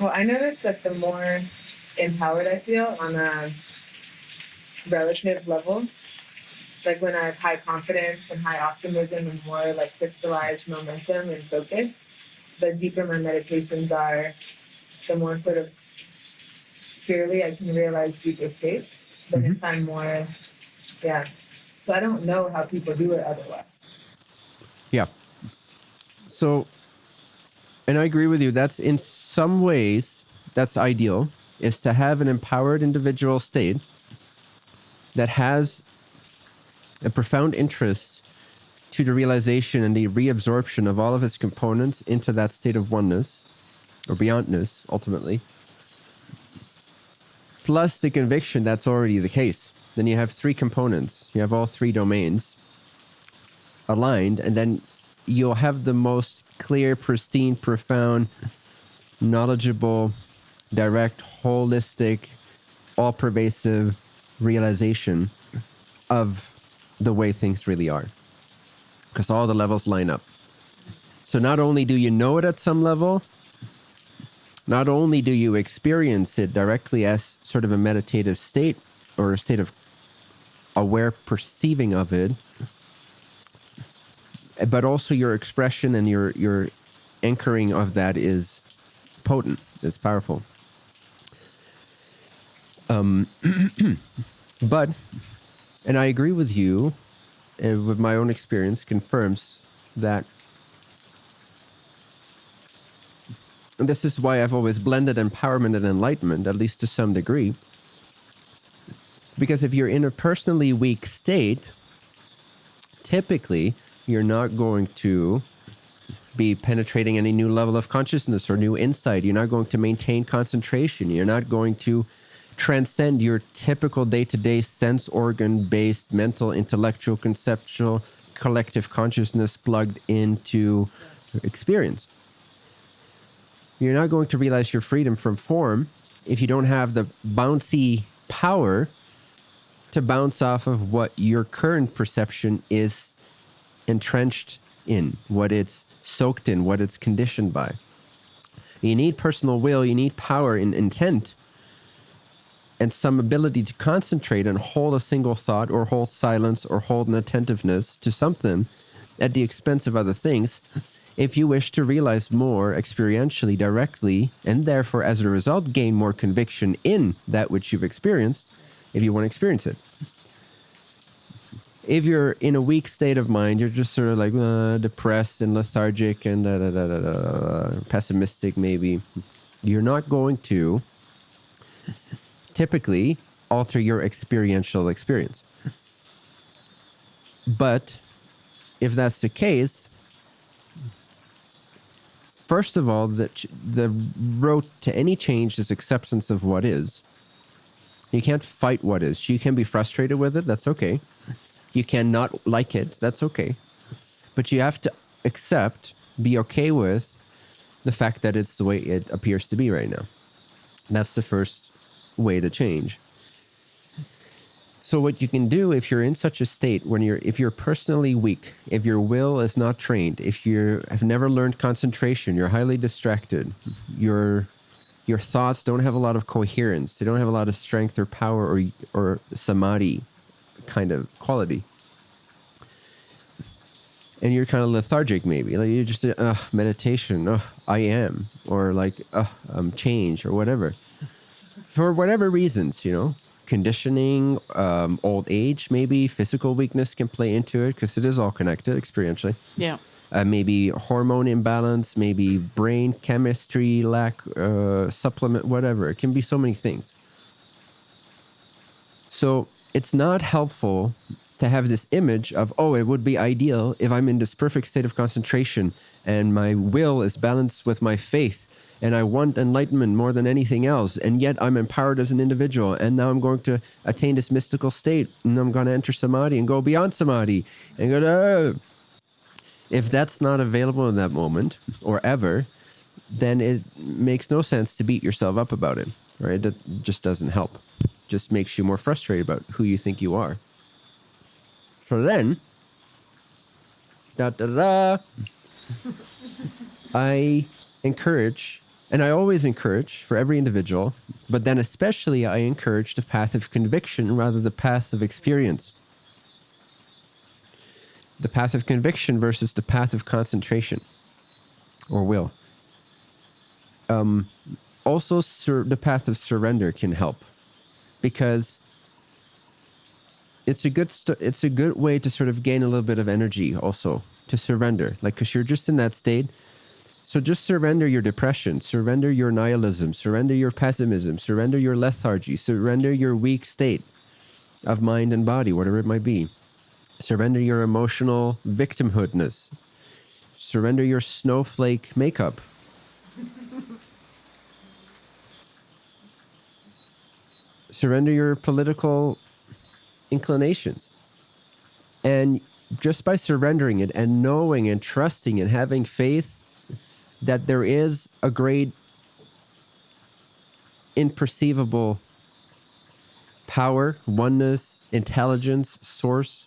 Well, I noticed that the more empowered I feel on a relative level, like when I have high confidence and high optimism and more like crystallized momentum and focus, the deeper my meditations are, the more sort of clearly I can realize deeper states. But Mhm. if I'm more, yeah. So I don't know how people do it otherwise. Yeah. So, and I agree with you. That's in some ways, that's ideal, is to have an empowered individual state that has a profound interest to the realization and the reabsorption of all of its components into that state of oneness or beyondness, ultimately. Plus the conviction that's already the case. Then you have three components. You have all three domains aligned, and then you'll have the most clear, pristine, profound, knowledgeable, direct, holistic, all pervasive realization of the way things really are. Because all the levels line up. So not only do you know it at some level, not only do you experience it directly as sort of a meditative state or a state of aware perceiving of it, but also your expression and your your anchoring of that is potent, is powerful. Um, but, and I agree with you, uh, with my own experience, confirms that. And this is why I've always blended empowerment and enlightenment, at least to some degree. Because if you're in a personally weak state, typically you're not going to be penetrating any new level of consciousness or new insight. You're not going to maintain concentration. You're not going to transcend your typical day to day sense organ based mental, intellectual, conceptual, collective consciousness plugged into experience. You're not going to realize your freedom from form if you don't have the bouncy power to bounce off of what your current perception is entrenched in, what it's soaked in, what it's conditioned by. You need personal will, you need power and intent, and some ability to concentrate and hold a single thought or hold silence or hold an attentiveness to something at the expense of other things if you wish to realize more experientially directly and therefore as a result gain more conviction in that which you've experienced if you want to experience it if you're in a weak state of mind, you're just sort of like uh, depressed and lethargic and da, da, da, pessimistic, maybe. You're not going to typically alter your experiential experience. But if that's the case, first of all, the, the road to any change is acceptance of what is. You can't fight what is. You can be frustrated with it. That's okay. You cannot like it. That's okay. But you have to accept, be okay with the fact that it's the way it appears to be right now. That's the first way to change. So what you can do if you're in such a state when you're if you're personally weak, if your will is not trained, if you have never learned concentration, you're highly distracted, your your thoughts don't have a lot of coherence, they don't have a lot of strength or power or or samadhi kind of quality. And you're kind of lethargic, maybe. Like you're just uh, meditation. Uh, I am, or like uh, um, change, or whatever. For whatever reasons, you know, conditioning, um, old age, maybe physical weakness can play into it because it is all connected experientially. Yeah. Uh, maybe hormone imbalance, maybe brain chemistry lack, uh, supplement, whatever. It can be so many things. So it's not helpful to have this image of, oh, it would be ideal if I'm in this perfect state of concentration and my will is balanced with my faith and I want enlightenment more than anything else. And yet I'm empowered as an individual. And now I'm going to attain this mystical state and I'm going to enter samadhi and go beyond samadhi and go to. If that's not available in that moment or ever, then it makes no sense to beat yourself up about it, right? That just doesn't help. Just makes you more frustrated about who you think you are. So then, da da da, I encourage And I always encourage for every individual, but then especially I encourage the path of conviction rather the path of experience. The path of conviction versus the path of concentration or will. Um, also, the path of surrender can help because it's a good it's a good way to sort of gain a little bit of energy also to surrender. Like because you're just in that state. So just surrender your depression surrender your nihilism surrender your pessimism surrender your lethargy surrender your weak state of mind and body whatever it might be. Surrender your emotional victimhoodness. Surrender your snowflake makeup surrender your political inclinations. And just by surrendering it and knowing and trusting and having faith that there is a great imperceivable power, oneness, intelligence, source,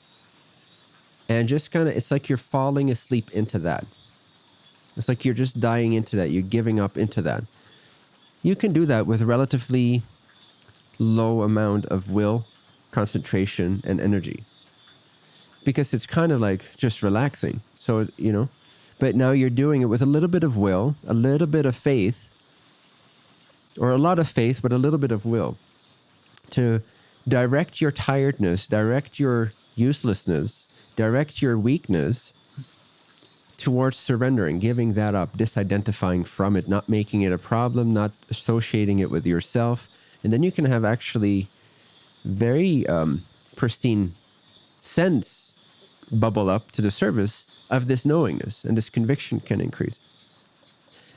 and just kind of, it's like you're falling asleep into that. It's like you're just dying into that. You're giving up into that. You can do that with relatively low amount of will concentration and energy. Because it's kind of like just relaxing. So you know but now you're doing it with a little bit of will a little bit of faith or a lot of faith but a little bit of will to direct your tiredness direct your uselessness direct your weakness towards surrendering giving that up disidentifying from it not making it a problem not associating it with yourself and then you can have actually very um, pristine sense bubble up to the surface of this knowingness and this conviction can increase.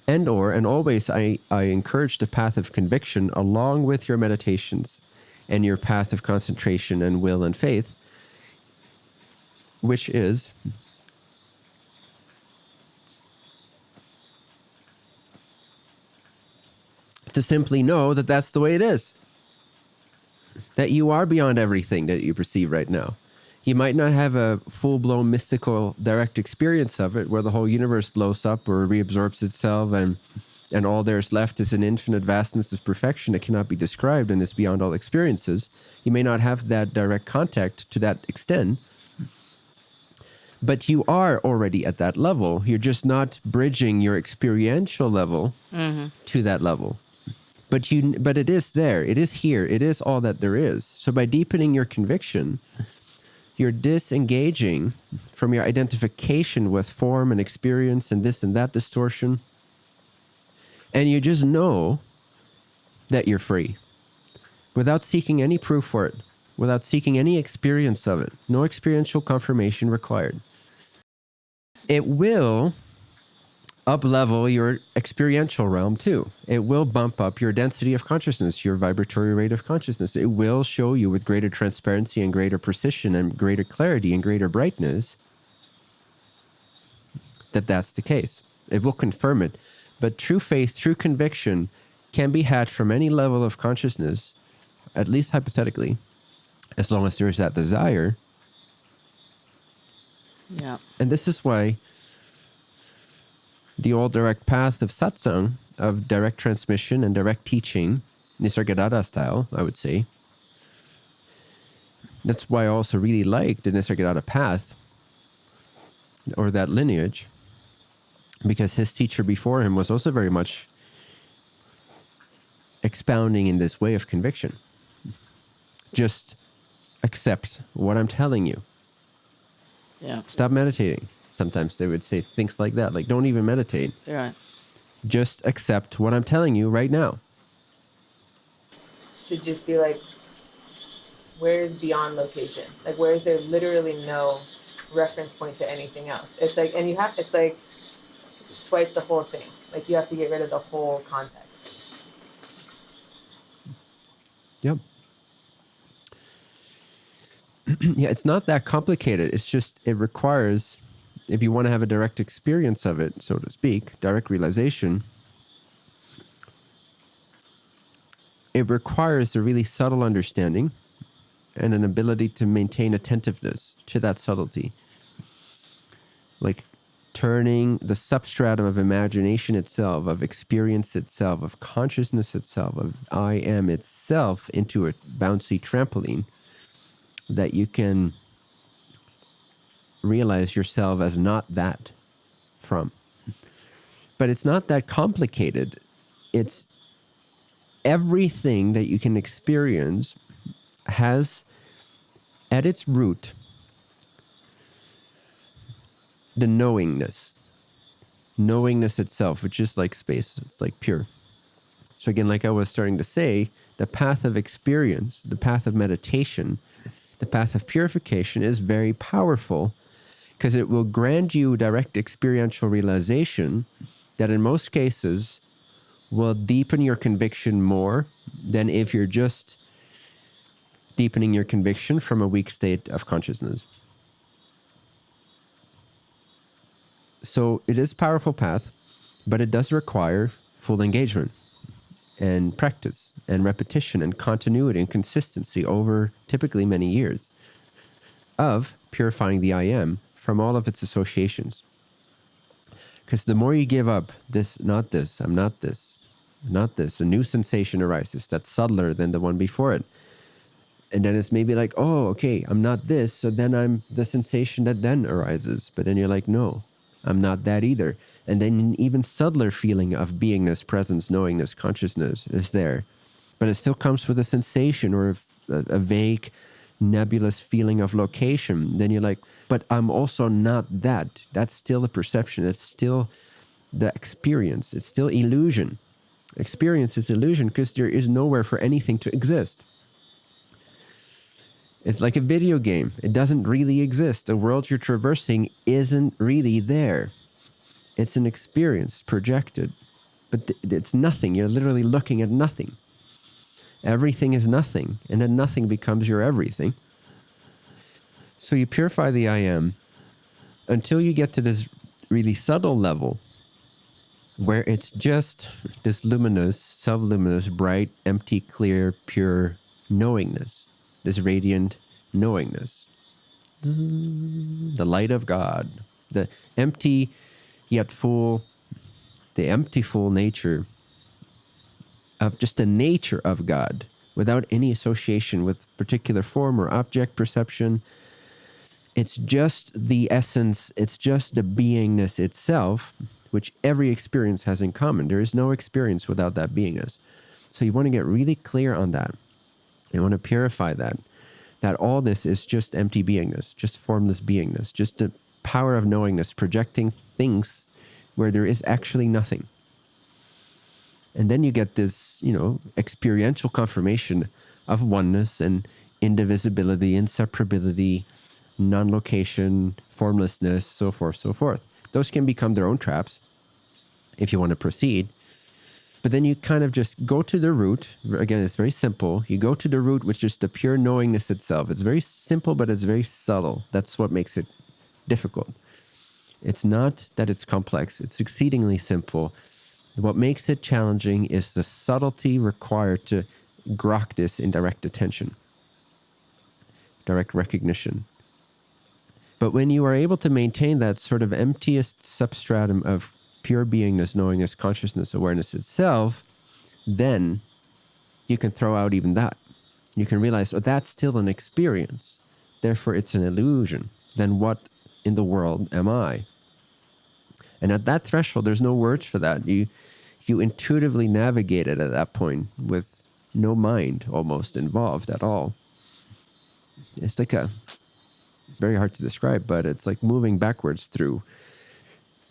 And or and always I, I encourage the path of conviction along with your meditations and your path of concentration and will and faith which is to simply know that that's the way it is that you are beyond everything that you perceive right now. You might not have a full blown mystical direct experience of it where the whole universe blows up or reabsorbs itself and and all there's left is an infinite vastness of perfection that cannot be described and is beyond all experiences. You may not have that direct contact to that extent, but you are already at that level. You're just not bridging your experiential level mm-hmm. to that level but you but it is there. It is here. It is all that there is. So by deepening your conviction you're disengaging from your identification with form and experience and this and that distortion. And you just know that you're free. Without seeking any proof for it. Without seeking any experience of it. No experiential confirmation required. It will up level your experiential realm too. It will bump up your density of consciousness, your vibratory rate of consciousness. It will show you with greater transparency and greater precision and greater clarity and greater brightness that that's the case. It will confirm it. But true faith, true conviction can be had from any level of consciousness, at least hypothetically, as long as there is that desire. Yeah. And this is why the old direct path of satsang, of direct transmission and direct teaching, Nisargadatta style, I would say. That's why I also really like the Nisargadatta path or that lineage, because his teacher before him was also very much expounding in this way of conviction. Just accept what I'm telling you. Yeah. Stop meditating sometimes they would say things like that like don't even meditate. Right. Just accept what i'm telling you right now. To just be like where is beyond location? Like where is there literally no reference point to anything else? It's like and you have it's like swipe the whole thing. Like you have to get rid of the whole context. Yep. Yeah it's not that complicated. It's just it requires if you want to have a direct experience of it, so to speak, direct realization, it requires a really subtle understanding and an ability to maintain attentiveness to that subtlety. Like turning the substratum of imagination itself, of experience itself, of consciousness itself, of I am itself into a bouncy trampoline that you can realize yourself as not that from. But it's not that complicated. It's everything that you can experience has at its root the knowingness knowingness itself which is like space it's like pure so again like i was starting to say the path of experience the path of meditation the path of purification is very powerful because it will grant you direct experiential realization that in most cases will deepen your conviction more than if you're just deepening your conviction from a weak state of consciousness. So it is a powerful path, but it does require full engagement and practice and repetition and continuity and consistency over typically many years of purifying the I am from all of its associations. Because the more you give up this, not this, I'm not this, not this, a new sensation arises that's subtler than the one before it. And then it's maybe like, oh, okay, I'm not this. So then I'm the sensation that then arises. But then you're like, no, I'm not that either. And then an even subtler feeling of beingness, presence, knowingness, consciousness is there. But it still comes with a sensation or a, a vague nebulous feeling of location, then you're like, but I'm also not that. That's still the perception. It's still the experience. It's still illusion. Experience is illusion because there is nowhere for anything to exist. It's like a video game. It doesn't really exist. The world you're traversing isn't really there. It's an experience projected, but it's nothing. You're literally looking at nothing everything is nothing, and then nothing becomes your everything. So you purify the I am until you get to this really subtle level where it's just this luminous, self luminous, bright, empty, clear, pure knowingness, this radiant knowingness. The light of God, the empty yet full, the empty full nature of just the nature of God without any association with particular form or object perception. It's just the essence, it's just the beingness itself, which every experience has in common. There is no experience without that beingness. So you want to get really clear on that. You want to purify that. That all this is just empty beingness, just formless beingness, just the power of knowingness, projecting things where there is actually nothing. And then you get this, you know, experiential confirmation of oneness and indivisibility, inseparability, non location, formlessness, so forth, so forth. Those can become their own traps if you want to proceed. But then you kind of just go to the root. Again, it's very simple. You go to the root, which is the pure knowingness itself. It's very simple, but it's very subtle. That's what makes it difficult. It's not that it's complex, it's exceedingly simple. What makes it challenging is the subtlety required to grok this in direct attention, direct recognition. But when you are able to maintain that sort of emptiest substratum of pure beingness, knowingness, consciousness, awareness itself, then you can throw out even that. You can realize, oh, that's still an experience. Therefore, it's an illusion. Then what in the world am I? And at that threshold, there's no words for that. You you intuitively navigate it at that point with no mind almost involved at all. It's like a very hard to describe, but it's like moving backwards through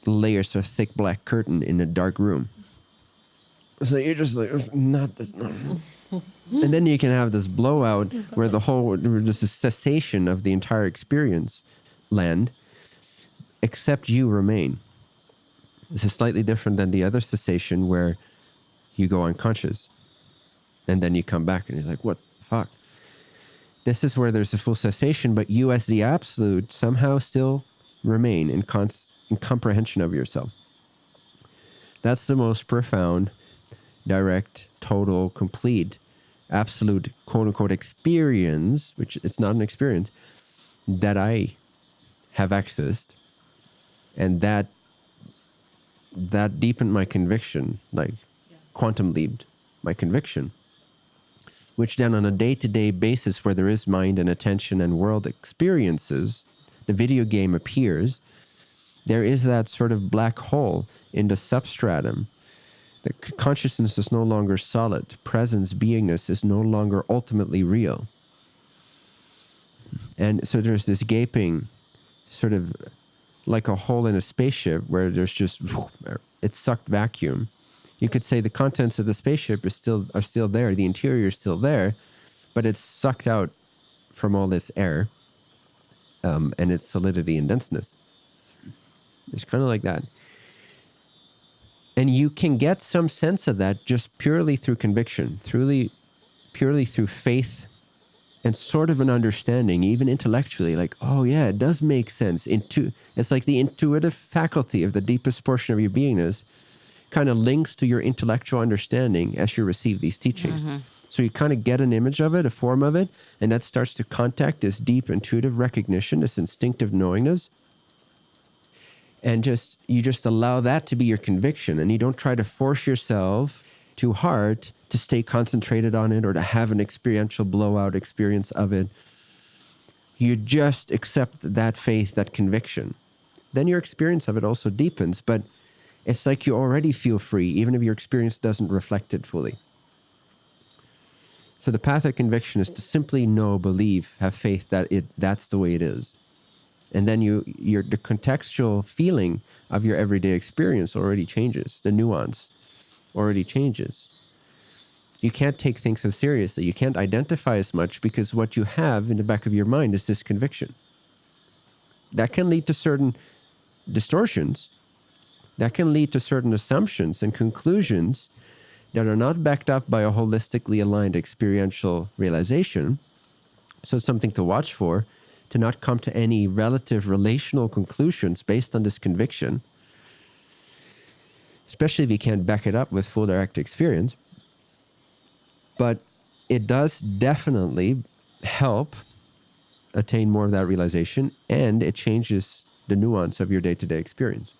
layers of thick black curtain in a dark room. So you're just like, not this. And then you can have this blowout where the whole, just a cessation of the entire experience land, except you remain. This is slightly different than the other cessation where you go unconscious and then you come back and you're like, what the fuck? This is where there's a full cessation, but you as the absolute somehow still remain in, in comprehension of yourself. That's the most profound, direct, total, complete, absolute quote unquote experience, which it's not an experience, that I have accessed and that that deepened my conviction, like quantum leaped my conviction. Which then, on a day to day basis, where there is mind and attention and world experiences, the video game appears. There is that sort of black hole in the substratum. The consciousness is no longer solid. Presence, beingness is no longer ultimately real. And so there's this gaping, sort of like a hole in a spaceship where there's just it's sucked vacuum. You could say the contents of the spaceship are still are still there, the interior is still there, but it's sucked out from all this air um, and its solidity and denseness. It's kind of like that. And you can get some sense of that just purely through conviction, purely, purely through faith and sort of an understanding, even intellectually, like, oh yeah, it does make sense. Intu- it's like the intuitive faculty of the deepest portion of your beingness kind of links to your intellectual understanding as you receive these teachings. Mm-hmm. So you kind of get an image of it, a form of it, and that starts to contact this deep intuitive recognition, this instinctive knowingness. And just you just allow that to be your conviction and you don't try to force yourself too hard to stay concentrated on it or to have an experiential blowout experience of it. You just accept that faith, that conviction. Then your experience of it also deepens, but it's like you already feel free, even if your experience doesn't reflect it fully. So the path of conviction is to simply know, believe, have faith that it that's the way it is. And then you your the contextual feeling of your everyday experience already changes. The nuance already changes. You can't take things as seriously. You can't identify as much because what you have in the back of your mind is this conviction. That can lead to certain distortions. That can lead to certain assumptions and conclusions that are not backed up by a holistically aligned experiential realization. So it's something to watch for, to not come to any relative relational conclusions based on this conviction, especially if you can't back it up with full direct experience. But it does definitely help attain more of that realization and it changes the nuance of your day to day experience.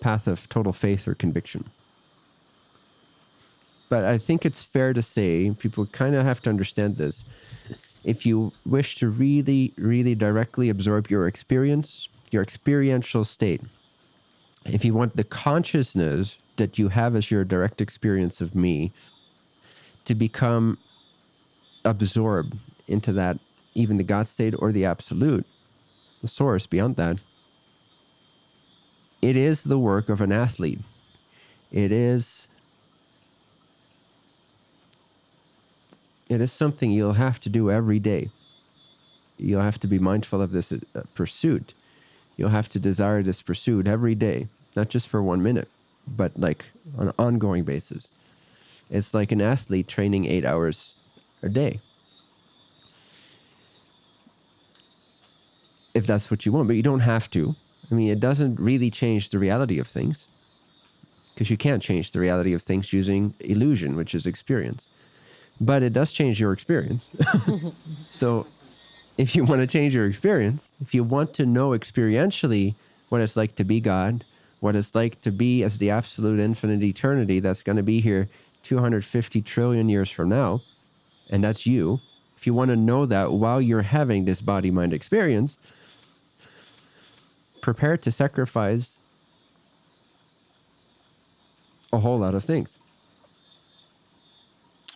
Path of total faith or conviction. But I think it's fair to say, people kind of have to understand this. If you wish to really, really directly absorb your experience, your experiential state, if you want the consciousness that you have as your direct experience of me to become absorbed into that, even the God state or the absolute, the source beyond that, it is the work of an athlete. It is it is something you'll have to do every day. You'll have to be mindful of this uh, pursuit. You'll have to desire this pursuit every day, not just for one minute, but like on an ongoing basis. It's like an athlete training eight hours a day. If that's what you want, but you don't have to. I mean, it doesn't really change the reality of things because you can't change the reality of things using illusion, which is experience but it does change your experience. so, if you want to change your experience, if you want to know experientially what it's like to be God, what it's like to be as the absolute infinite eternity that's going to be here 250 trillion years from now, and that's you, if you want to know that while you're having this body mind experience, prepare to sacrifice a whole lot of things.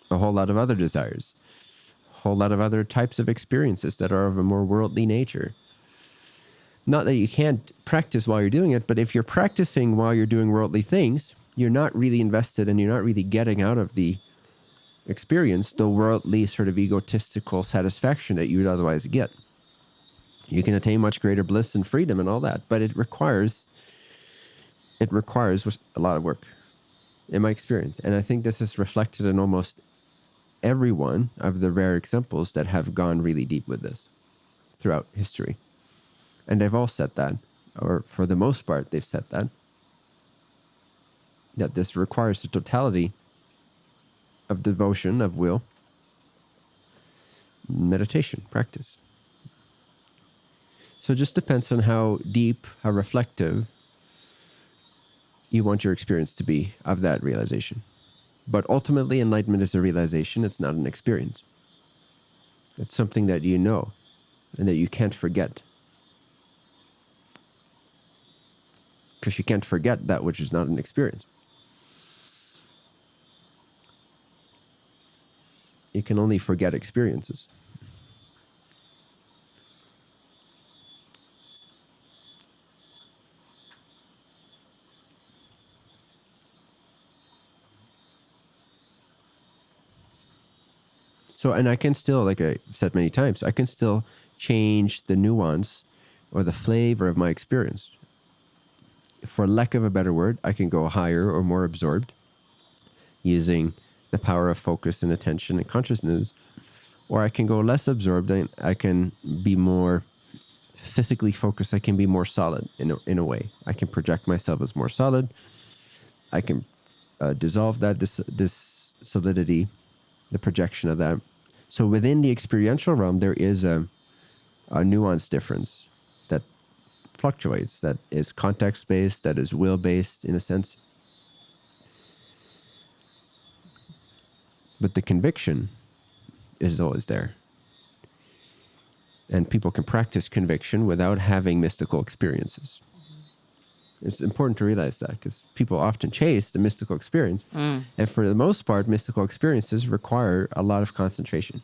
A whole lot of other desires, a whole lot of other types of experiences that are of a more worldly nature. Not that you can't practice while you're doing it, but if you're practicing while you're doing worldly things, you're not really invested and you're not really getting out of the experience the worldly sort of egotistical satisfaction that you would otherwise get. You can attain much greater bliss and freedom and all that, but it requires it requires a lot of work in my experience. And I think this is reflected in almost every one of the rare examples that have gone really deep with this throughout history. And they've all said that, or for the most part, they've said that. That this requires the totality of devotion, of will, meditation, practice. So it just depends on how deep, how reflective you want your experience to be of that realization. But ultimately, enlightenment is a realization, it's not an experience. It's something that you know and that you can't forget. Because you can't forget that which is not an experience. You can only forget experiences. So, and I can still, like I said many times, I can still change the nuance or the flavor of my experience. For lack of a better word, I can go higher or more absorbed using the power of focus and attention and consciousness, or I can go less absorbed and I can be more physically focused. I can be more solid in a, in a way. I can project myself as more solid. I can uh, dissolve that this this solidity, the projection of that. So within the experiential realm, there is a, a nuance difference fluctuates, that is context based, that is will based in a sense. But the conviction is always there. And people can practice conviction without having mystical experiences. It's important to realize that because people often chase the mystical experience. Mm. And for the most part, mystical experiences require a lot of concentration,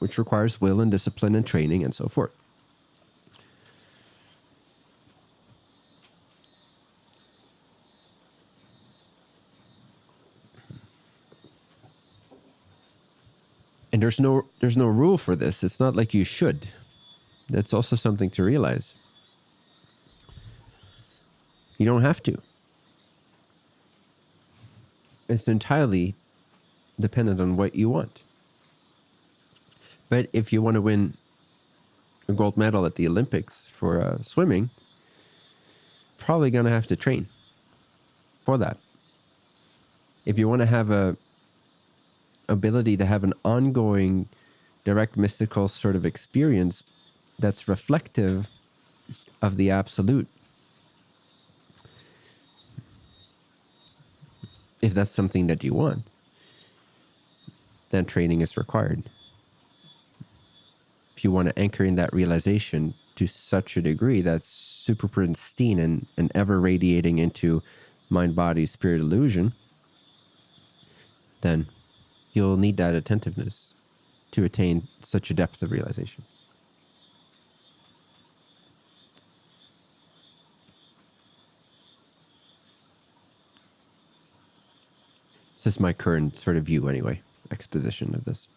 which requires will and discipline and training and so forth. And there's no there's no rule for this. It's not like you should. That's also something to realize. You don't have to. It's entirely dependent on what you want. But if you want to win a gold medal at the Olympics for uh, swimming, probably going to have to train for that. If you want to have a ability to have an ongoing direct mystical sort of experience that's reflective of the absolute. If that's something that you want, then training is required. If you want to anchor in that realization to such a degree that's super pristine and, and ever radiating into mind, body, spirit illusion, then you'll need that attentiveness to attain such a depth of realization. This is my current sort of view, anyway, exposition of this.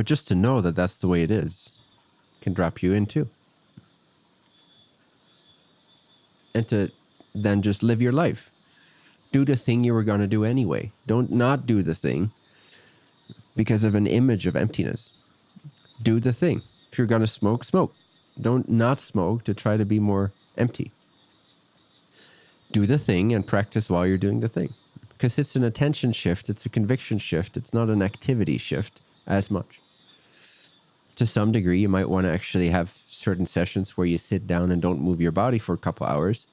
But just to know that that's the way it is can drop you in too. And to then just live your life. Do the thing you were going to do anyway. Don't not do the thing because of an image of emptiness. Do the thing. If you're going to smoke, smoke. Don't not smoke to try to be more empty. Do the thing and practice while you're doing the thing. Because it's an attention shift, it's a conviction shift, it's not an activity shift as much. To some degree, you might want to actually have certain sessions where you sit down and don't move your body for a couple hours.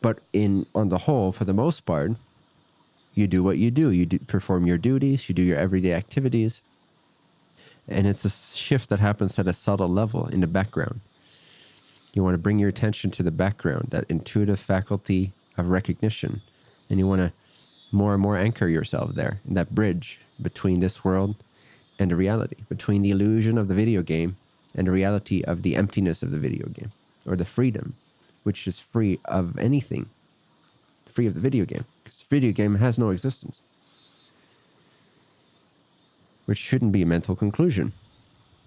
But in on the whole, for the most part, you do what you do. You do, perform your duties. You do your everyday activities, and it's a shift that happens at a subtle level in the background. You want to bring your attention to the background, that intuitive faculty of recognition, and you want to more and more anchor yourself there in that bridge between this world and the reality, between the illusion of the video game and the reality of the emptiness of the video game, or the freedom, which is free of anything, free of the video game, because the video game has no existence, which shouldn't be a mental conclusion,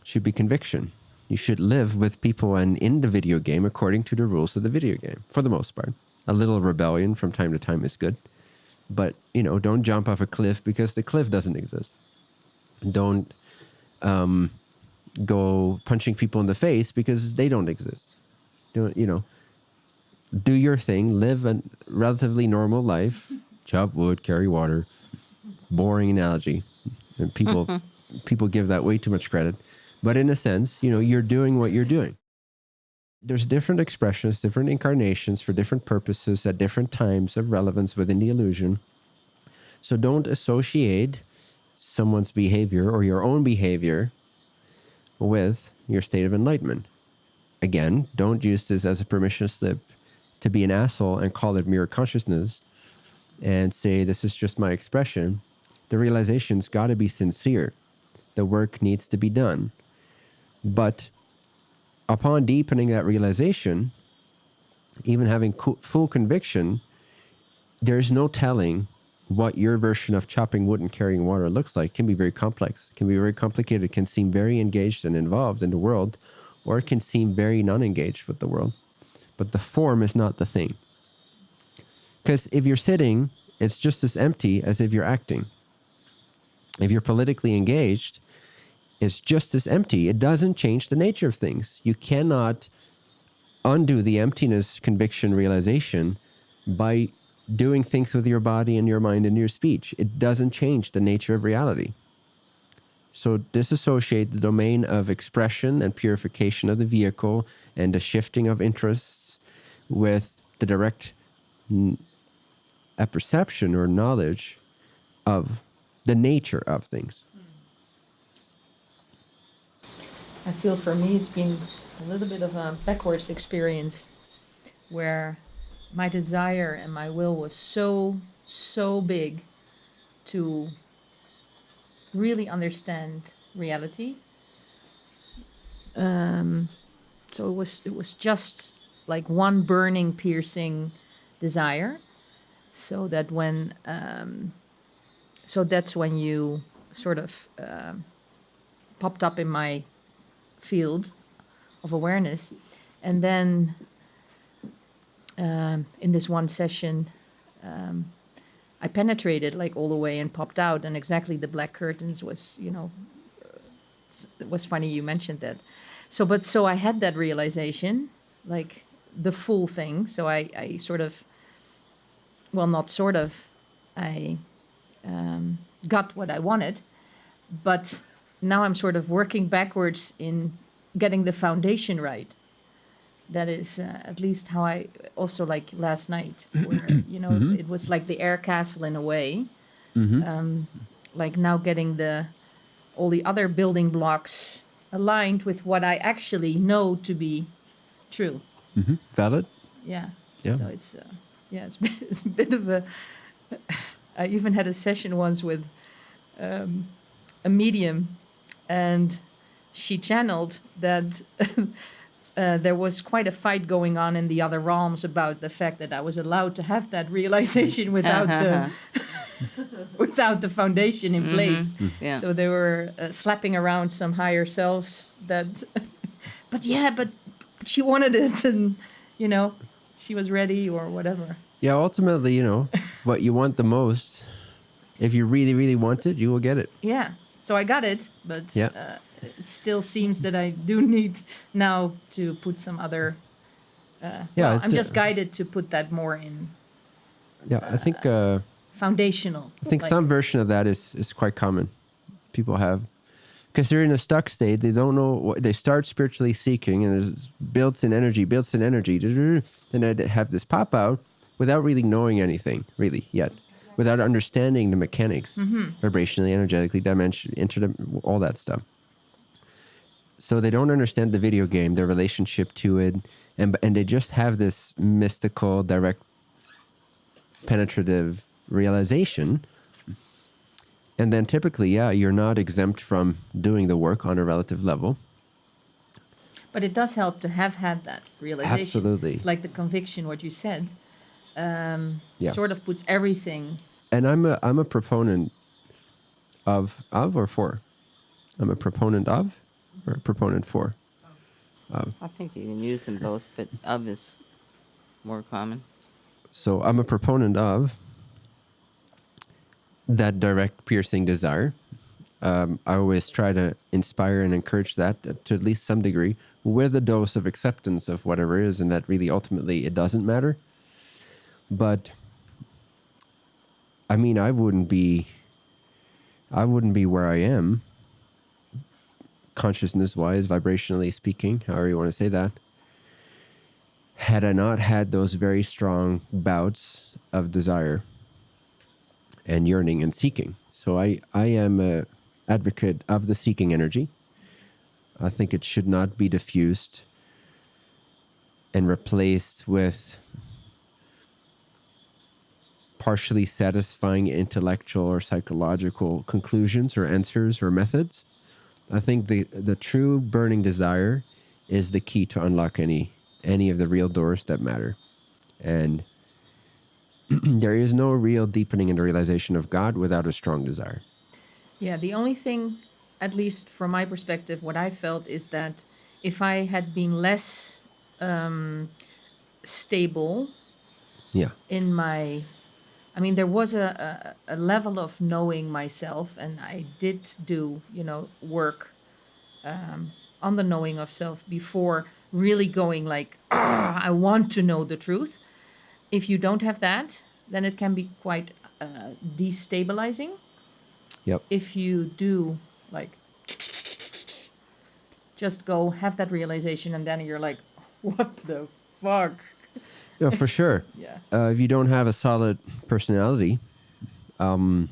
should be conviction. You should live with people and in the video game according to the rules of the video game, for the most part. A little rebellion from time to time is good, but you know, don't jump off a cliff because the cliff doesn't exist don't um, go punching people in the face because they don't exist. Do you know? Do your thing, live a relatively normal life, chop wood, carry water. Boring analogy, and people people give that way too much credit. But in a sense, you know, you're doing what you're doing. There's different expressions, different incarnations for different purposes at different times of relevance within the illusion. So don't associate someone's behavior or your own behavior with your state of enlightenment. Again, don't use this as a permission slip to be an asshole and call it mirror consciousness and say, this is just my expression. The realization's got to be sincere. The work needs to be done. But upon deepening that realization, even having full conviction, there's no telling what your version of chopping wood and carrying water looks like. Can be very complex, can be very complicated, can seem very engaged and involved in the world, or it can seem very non engaged with the world. But the form is not the thing. Because if you're sitting, it's just as empty as if you're acting. If you're politically engaged, it's just as empty. It doesn't change the nature of things. You cannot undo the emptiness conviction realization by doing things with your body and your mind and your speech. It doesn't change the nature of reality. So disassociate the domain of expression and purification of the vehicle and the shifting of interests with the direct n- apperception or knowledge of the nature of things. I feel for me it's been a little bit of a backwards experience where my desire and my will was so, so big to really understand reality. Um, so it was it was just like one burning, piercing desire. So that when um, so that's when you sort of um popped up in my field of awareness. And then um, in this one session, um, I penetrated like all the way and popped out, and exactly the black curtains was, you know, it was funny you mentioned that. So, but so I had that realization, like the full thing. So I, I sort of, well, not sort of, I um, got what I wanted, but now I'm sort of working backwards in getting the foundation right. That is uh, at least how I also like last night, where you know it was like the air castle in a way. Um, like now getting the all the other building blocks aligned with what I actually know to be true. hmm Valid? Yeah. Yeah. So it's uh, yeah, it's it's a bit of a. I even had a session once with um, a medium, and she channeled that. Uh, there was quite a fight going on in the other realms about the fact that I was allowed to have that realization without the without the foundation in place. Yeah. So they were uh, slapping around some higher selves that, but yeah, but, but she wanted it, and you know, she was ready or whatever. Yeah, ultimately, you know, what you want the most, if you really, really want it, you will get it. Yeah. So I got it, but Yeah. uh, it still seems that I do need now to put some other. Uh, Yeah, well, I'm uh, just guided to put that more in Yeah, I think uh, foundational. I think like- some version of that is is quite common. People have because they're in a stuck state. They don't know what they start spiritually seeking, and there's builds in energy, builds in energy. Then they have this pop out without really knowing anything really yet, without understanding the mechanics, vibrationally, energetically, dimension, inter, all that stuff. So they don't understand the video game, their relationship to it, and and they just have this mystical, direct, penetrative realization. And then typically, yeah, you're not exempt from doing the work on a relative level. But it does help to have had that realization. Absolutely. It's like the conviction, what you said, um, Yeah. sort of puts everything. And I'm a I'm a proponent of of or for. I'm a proponent of or a proponent for. I think you can use them both, but of is more common. So I'm a proponent of that direct piercing desire Um, I always try to inspire and encourage that to, to at least some degree with a dose of acceptance of whatever is, and that really ultimately it doesn't matter. But I mean, I wouldn't be, I wouldn't be where I am, consciousness wise, vibrationally speaking, however you want to say that, had I not had those very strong bouts of desire and yearning and seeking. So I, I am a advocate of the seeking energy. I think it should not be diffused and replaced with partially satisfying intellectual or psychological conclusions or answers or methods. I think the the true burning desire is the key to unlock any any of the real doors that matter. And there is no real deepening in the realization of God without a strong desire. Yeah, the only thing, at least from my perspective, what I felt is that if I had been less um, stable Yeah. in my i mean there was a, a, a level of knowing myself and i did do you know work um, on the knowing of self before really going like "Ah, i want to know the truth. If you don't have that then it can be quite uh, destabilizing. Yep. if you do like just go have that realization and then you're like what the fuck Yeah, for sure. yeah uh, if you don't have a solid personality, um,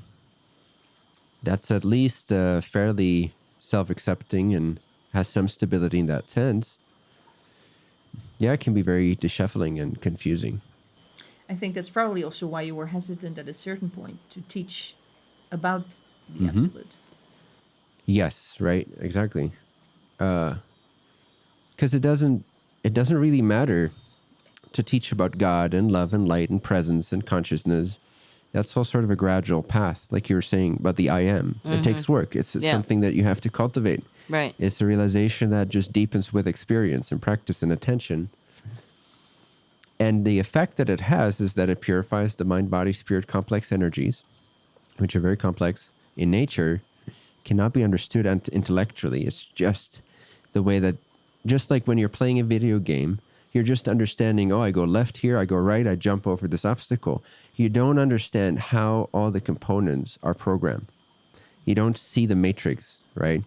that's at least uh, fairly self-accepting and has some stability in that sense. Yeah, it can be very disheveling and confusing. I think that's probably also why you were hesitant at a certain point to teach about the Mhm. absolute. Yes, right, exactly. Because it doesn't, it doesn't really matter to teach about God and love and light and presence and consciousness. That's all sort of a gradual path, like you were saying about the I am. It mm-hmm. takes work. It's, it's Yeah. something that you have to cultivate. Right. It's a realization that just deepens with experience and practice and attention. And the effect that it has is that it purifies the mind, body, spirit complex energies, which are very complex in nature, cannot be understood intellectually. It's just the way that, just like when you're playing a video game, you're just understanding, oh, I go left here, I go right, I jump over this obstacle. You don't understand how all the components are programmed. You don't see the matrix, right?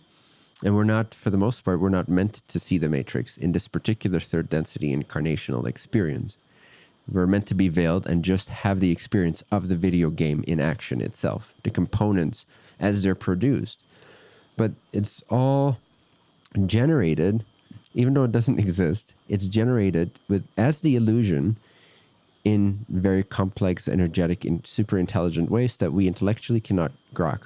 And we're not, for the most part, we're not meant to see the matrix in this particular third density incarnational experience. We're meant to be veiled and just have the experience of the video game in action itself, the components as they're produced. But it's all generated, even though it doesn't exist, it's generated with as the illusion in very complex, energetic, and super intelligent ways that we intellectually cannot grok.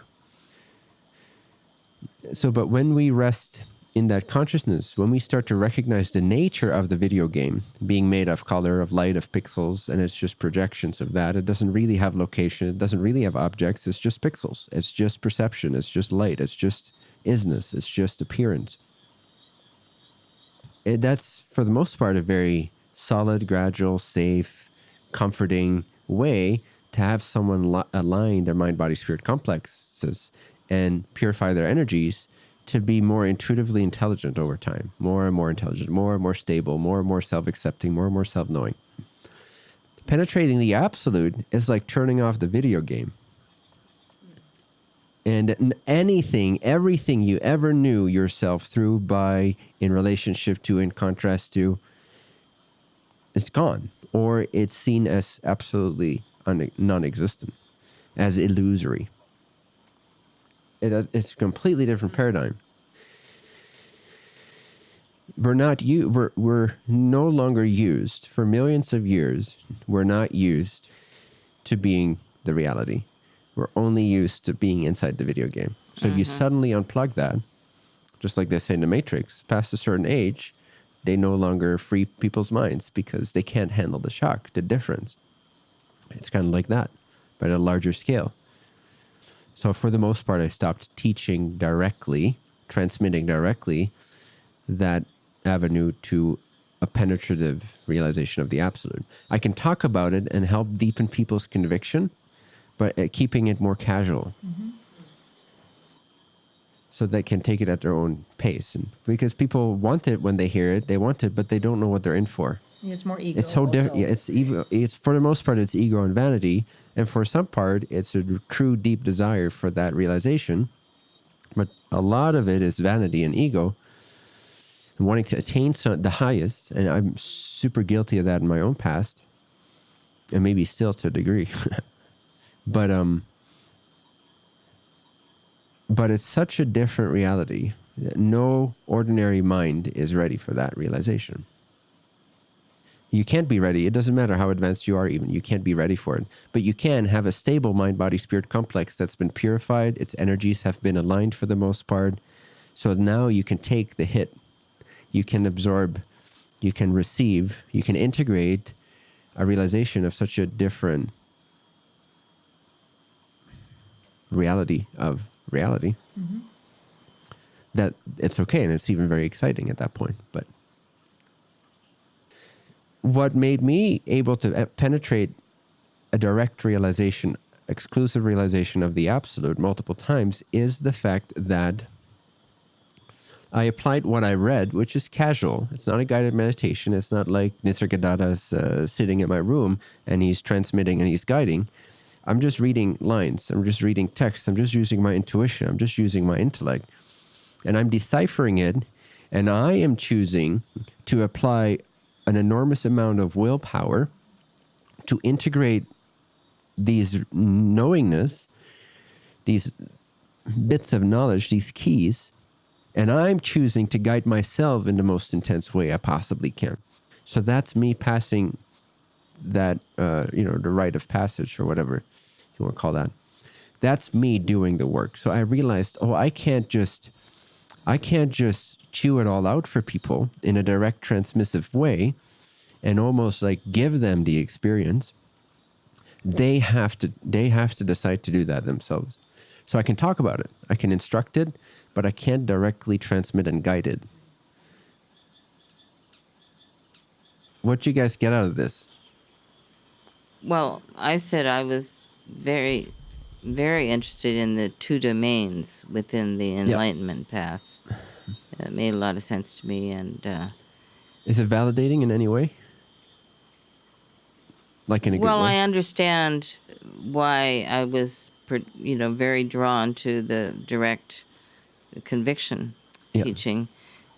So but when we rest in that consciousness when we start to recognize the nature of the video game being made of color of light of pixels and it's just projections of that it doesn't really have location it doesn't really have objects it's just pixels. It's just perception it's just light it's just isness it's just appearance it, that's for the most part a very solid gradual safe comforting way to have someone li- align their mind body spirit complexes and purify their energies to be more intuitively intelligent over time. More and more intelligent more and more stable more and more self-accepting more and more self-knowing. Penetrating the absolute is like turning off the video game and anything everything you ever knew yourself through by in relationship to in contrast to is gone or it's seen as absolutely non-existent as illusory. It is, it's a completely different paradigm. We're not you we're, we're no longer used for millions of years we're not used to being the reality we're only used to being inside the video game. So if you mm-hmm. suddenly unplug that just like they say in the matrix past a certain age they no longer free people's minds because they can't handle the shock the difference. It's kind of like that but at a larger scale. So for the most part i stopped teaching directly transmitting directly that avenue to a penetrative realization of the absolute. I can talk about it and help deepen people's conviction, but uh, keeping it more casual. so they can take it at their own pace. And because people want it when they hear it, they want it, but they don't know what they're in for. It's more ego. It's so different. Yeah, it's ego. It's for the most part, it's ego and vanity, and for some part, it's a true deep desire for that realization. But a lot of it is vanity and ego, and wanting to attain some, the highest. And I'm super guilty of that in my own past, and maybe still to a degree. but um, but it's such a different reality that no ordinary mind is ready for that realization. You can't be ready. It doesn't matter how advanced you are, even. You can't be ready for it. But you can have a stable mind body spirit complex that's been purified. Its energies have been aligned for the most part. So now you can take the hit. You can absorb, you can receive, you can integrate a realization of such a different reality of reality that it's okay and it's even very exciting at that point. But what made me able to uh, penetrate a direct realization, exclusive realization of the absolute multiple times is the fact that I applied what I read, which is casual. It's not a guided meditation. It's not like Nisargadatta's uh, sitting in my room and he's transmitting and he's guiding. I'm just reading lines. I'm just reading text. I'm just using my intuition. I'm just using my intellect. And I'm deciphering it. And I am choosing to apply an enormous amount of willpower to integrate these knowingness, these bits of knowledge, these keys, and I'm choosing to guide myself in the most intense way I possibly can. So that's me passing that, uh, you know, the rite of passage or whatever you want to call that. That's me doing the work. So I realized, oh, I can't just, I can't just chew it all out for people in a direct transmissive way and almost like give them the experience. They have to they have to decide to do that themselves. So i can talk about it. I can instruct it but i can't directly transmit and guide it. What do you guys get out of this Well, I said I was very, very interested in the two domains within the enlightenment path. It made a lot of sense to me, and uh, is it validating in any way like in a well, I understand why I was, you know, very drawn to the direct conviction Yeah. teaching,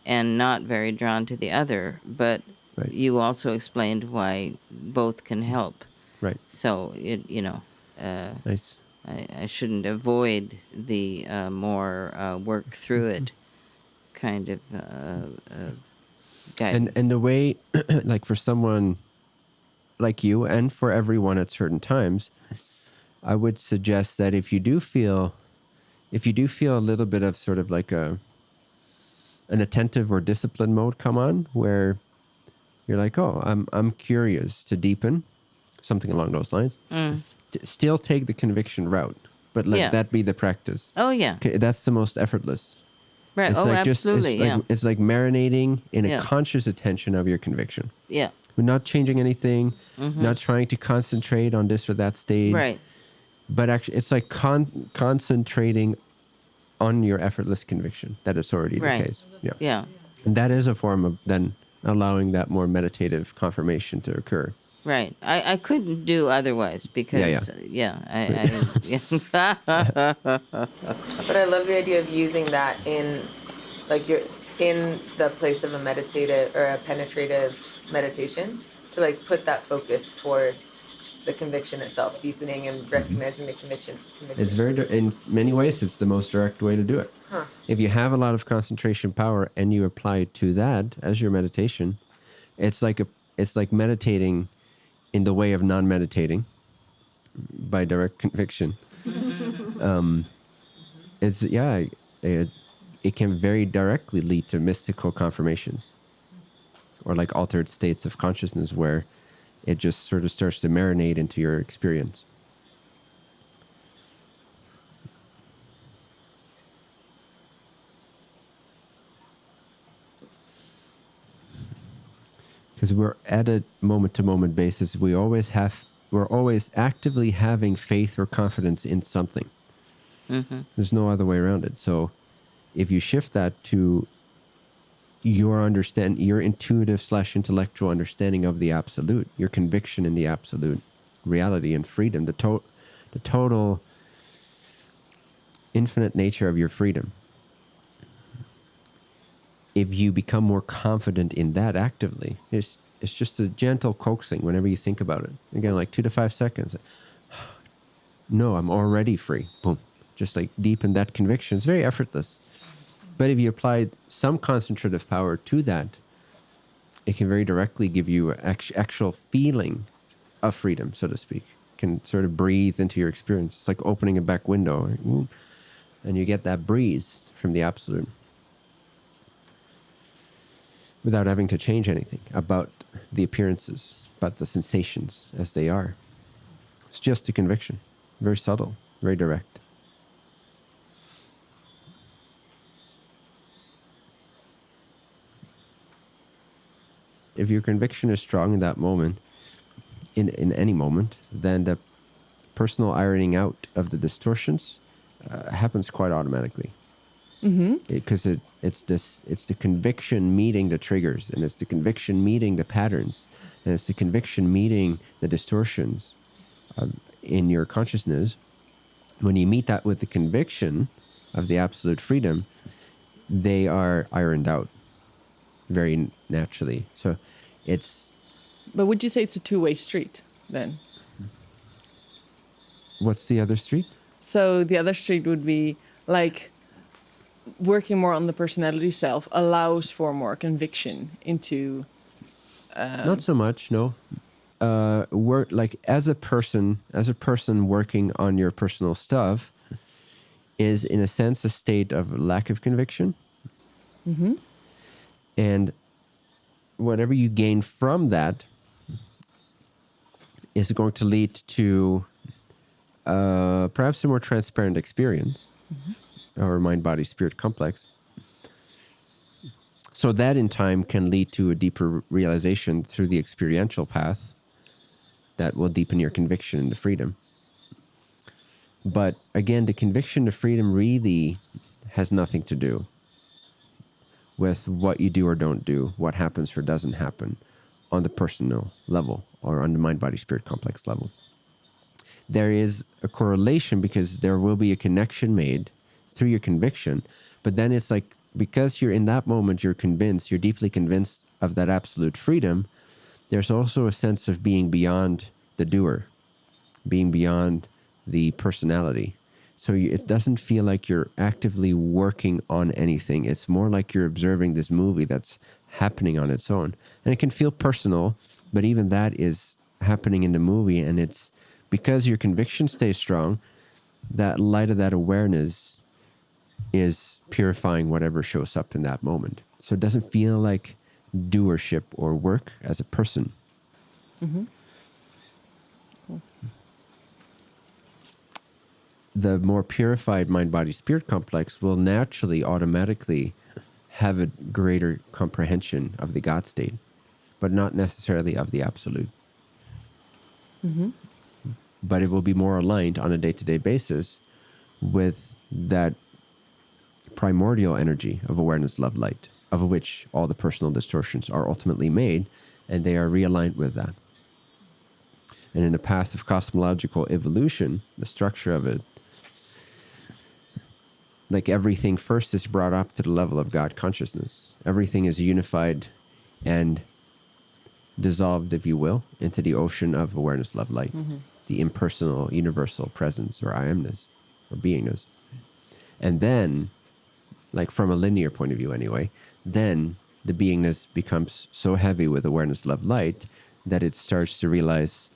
and not very drawn to the other. But Right. you also explained why both can help. Right. So it, you know, uh, nice. I, I shouldn't avoid the uh, more uh, work through it kind of uh, uh, guidance. and and the way like for someone like you and for everyone at certain times i would suggest that if you do feel if you do feel a little bit of sort of like a an attentive or disciplined mode come on where you're like oh i'm i'm curious to deepen something along those lines t- still take the conviction route but let Mm. Yeah. that be the practice oh yeah, that's the most effortless right. it's oh, like just absolutely. it's like, yeah, it's like marinating in a Yeah. conscious attention of your conviction yeah. we're not changing anything, not trying to concentrate on this or that stage. Mm-hmm. Right. But actually, it's like con- concentrating on your effortless conviction That is already Right. the case. Yeah. Yeah. And that is a form of then allowing that more meditative confirmation to occur. Right. I, I couldn't do otherwise because yeah. Uh, yeah, I, I But I love the idea of using that in, like you're in the place of a meditative or a penetrative meditation to like put that focus toward the conviction itself, deepening and mm-hmm. recognizing the conviction. conviction. It's very, in many ways, it's the most direct way to do it. Huh. If you have a lot of concentration power and you apply it to that as your meditation, it's like a, it's like meditating in the way of non-meditating by direct conviction. um, it's yeah, it, it can very directly lead to mystical confirmations, or like altered states of consciousness where it just sort of starts to marinate into your experience. Because we're at a moment to moment basis. We always have we're always actively having faith or confidence in something. Mm-hmm. There's no other way around it. So if you shift that to your understand your intuitive slash intellectual understanding of the absolute, your conviction in the absolute reality and freedom, the to- the total infinite nature of your freedom. If you become more confident in that actively, it's it's just a gentle coaxing whenever you think about it. Again, like two to five seconds. No, I'm already free. Boom. Just like deep in that conviction. It's very effortless. But if you apply some concentrative power to that, it can very directly give you actual feeling of freedom, so to speak. Can sort of breathe into your experience. It's like opening a back window, and you get that breeze from the absolute without having to change anything about the appearances, about the sensations as they are. It's just a conviction, very subtle, very direct. If your conviction is strong in that moment, in, in any moment, then the personal ironing out of the distortions uh, happens quite automatically because mm-hmm. it, it, it's this it's the conviction meeting the triggers and it's the conviction meeting the patterns and it's the conviction meeting the distortions um, in your consciousness. When you meet that with the conviction of the absolute freedom they are ironed out very naturally. So it's but would you say it's a two-way street then? What's the other street? So the other street would be like working more on the personality self allows for more conviction into um, not so much no. Uh work like as a person as a person working on your personal stuff is in a sense a state of lack of conviction. Mm-hmm. and whatever you gain from that is going to lead to uh, perhaps a more transparent experience. Mm-hmm our mind body spirit complex. So that in time can lead to a deeper realization through the experiential path that will deepen your conviction into freedom. But again, the conviction to freedom really has nothing to do with what you do or don't do, what happens or doesn't happen on the personal level or on the mind body spirit complex level. There is a correlation because there will be a connection made through your conviction. But then it's like because you're in that moment, you're convinced, you're deeply convinced of that absolute freedom. There's also a sense of being beyond the doer, being beyond the personality. So it doesn't feel like you're actively working on anything. It's more like you're observing this movie that's happening on its own. And it can feel personal, but even that is happening in the movie. And it's because your conviction stays strong, that light of that awareness is purifying whatever shows up in that moment. So it doesn't feel like doership or work as a person. Mm-hmm. Cool. The more purified mind body spirit complex will naturally, automatically have a greater comprehension of the God state, but not necessarily of the absolute. Mm-hmm. But it will be more aligned on a day to day basis with that primordial energy of awareness, love, light, of which all the personal distortions are ultimately made, and they are realigned with that. And in the path of cosmological evolution, the structure of it, like everything first is brought up to the level of God consciousness. Everything is unified and dissolved, if you will, into the ocean of awareness, love, light, mm-hmm. the impersonal, universal presence or I amness or beingness. And then like from a linear point of view anyway, then the beingness becomes so heavy with awareness, love, light that it starts to realize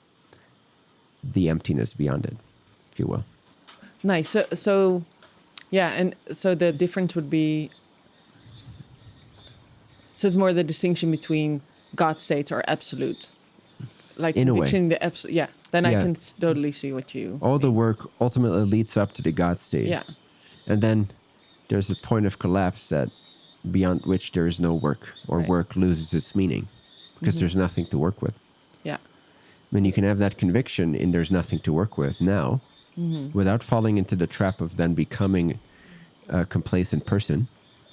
the emptiness beyond it, if you will. Nice. So, so yeah, and so the difference would be so it's more the distinction between God states or absolute. Like in a way. the absolute yeah. Then yeah. I can totally see what you all mean. the work ultimately leads up to the God state. Yeah. And then there's a point of collapse that beyond which there is no work or right. work loses its meaning because mm-hmm. there's nothing to work with. Yeah. I mean, you can have that conviction in there's nothing to work with now mm-hmm. without falling into the trap of then becoming a complacent person,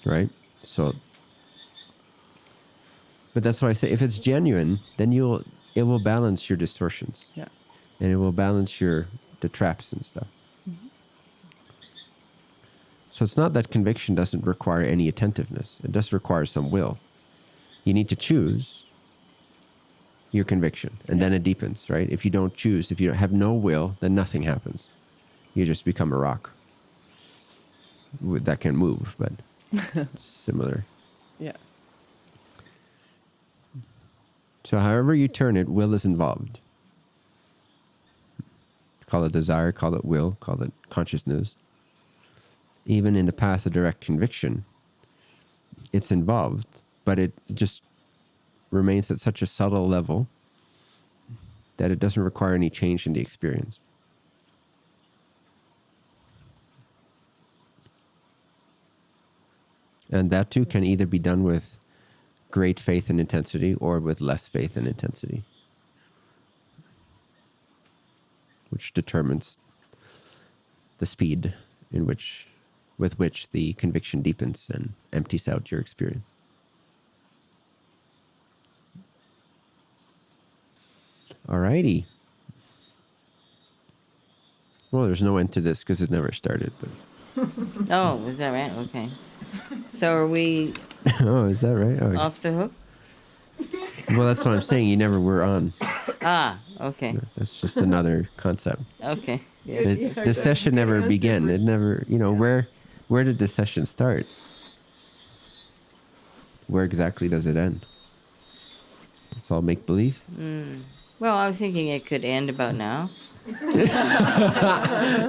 right? So, but that's why I say if it's genuine, then you'll it will balance your distortions Yeah. and it will balance your the traps and stuff. So it's not that conviction doesn't require any attentiveness. It does require some will. You need to choose your conviction and then it deepens, right? If you don't choose, if you have no will, then nothing happens. You just become a rock. That can move, but similar. Yeah. So however you turn it, will is involved. Call it desire, call it will, call it consciousness. Even in the path of direct conviction, it's involved, but it just remains at such a subtle level that it doesn't require any change in the experience. And that too can either be done with great faith and intensity or with less faith and intensity, which determines the speed in which with which the conviction deepens and empties out your experience. Alrighty. Well, there's no end to this because it never started, but Oh, is that right? Okay. So are we oh, is that right? Oh, off the hook? well, that's what I'm saying. You never were on. Ah, okay. That's just another concept. Okay. Yes. This, the session never began. It never, you know, where where did the session start? Where exactly does it end? It's all make believe. Hmm. Well, I was thinking it could end about now.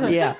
yeah,